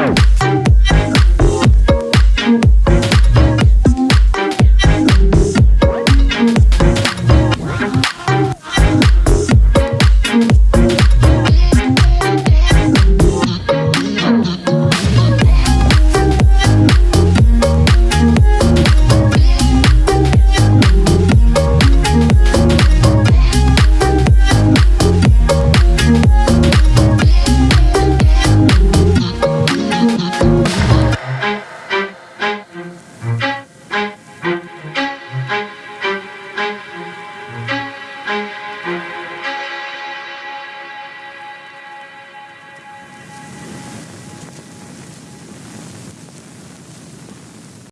Oh.